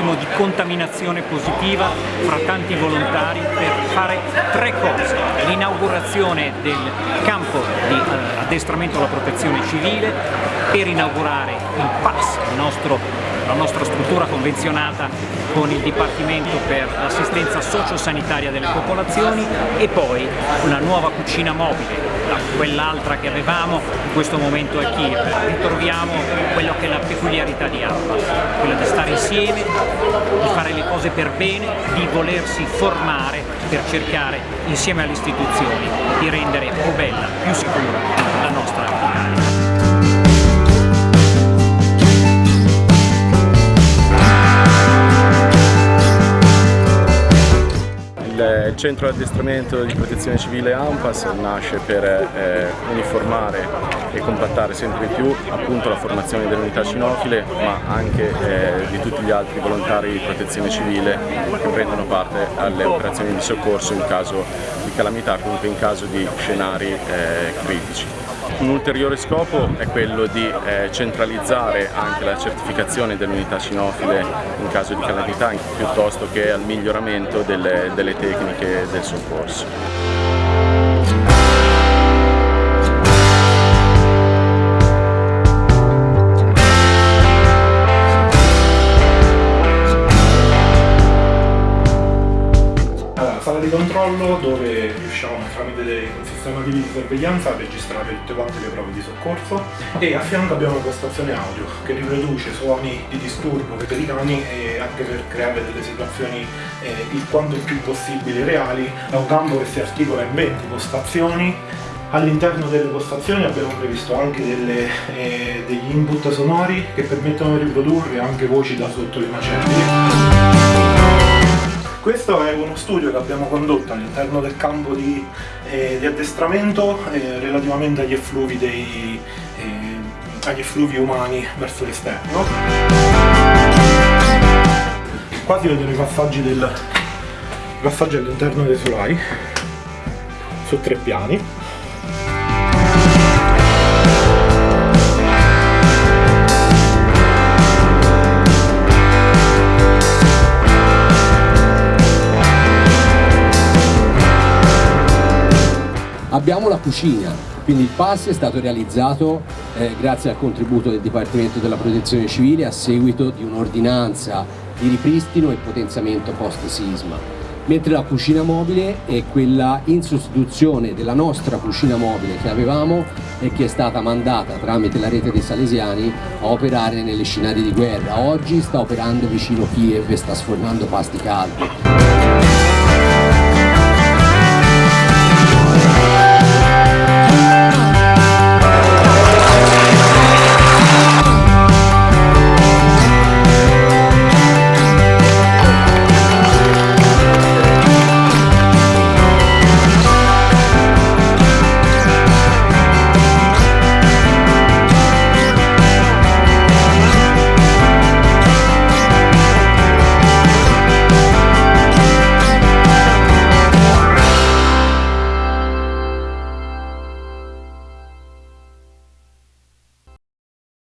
massimo di contaminazione positiva fra tanti volontari per fare tre cose. L'inaugurazione del campo di eh, addestramento alla protezione civile, per inaugurare il PAS, il nostro la nostra struttura convenzionata con il Dipartimento per l'assistenza sociosanitaria delle popolazioni e poi una nuova cucina mobile, quell'altra che avevamo in questo momento a Kiev. Ritroviamo quello che è la peculiarità di Alba, quella di stare insieme, di fare le cose per bene, di volersi formare per cercare insieme alle istituzioni di rendere più bella, più sicura la nostra Il centro di addestramento di protezione civile AMPAS nasce per eh, uniformare e compattare sempre più appunto, la formazione delle unità cinofile ma anche eh, di tutti gli altri volontari di protezione civile che prendono parte alle operazioni di soccorso in caso di calamità, comunque in caso di scenari eh, critici. Un ulteriore scopo è quello di eh, centralizzare anche la certificazione dell'unità cinofile in caso di calamità piuttosto che al miglioramento delle, delle tecniche del soccorso. Di controllo dove riusciamo tramite un sistema di sorveglianza a registrare tutte quante le prove di soccorso e a fianco abbiamo una postazione audio che riproduce suoni di disturbo per i cani e anche per creare delle situazioni eh, il quanto più possibile reali. È un campo che si articola in 20 postazioni All'interno delle postazioni abbiamo previsto anche delle, eh, degli input sonori che permettono di riprodurre anche voci da sotto le macerie. Questo è uno studio che abbiamo condotto all'interno del campo di, eh, di addestramento eh, relativamente agli effluvi, dei, eh, agli effluvi umani verso l'esterno. Qua si vedono i passaggi, passaggi all'interno dei solai su tre piani Abbiamo la cucina, quindi il PAS è stato realizzato eh, grazie al contributo del Dipartimento della Protezione Civile a seguito di un'ordinanza di ripristino e potenziamento post-sisma mentre la cucina mobile è quella in sostituzione della nostra cucina mobile che avevamo e che è stata mandata tramite la rete dei Salesiani a operare nelle scenari di guerra. Oggi sta operando vicino Kiev e sta sfornando pasti caldi.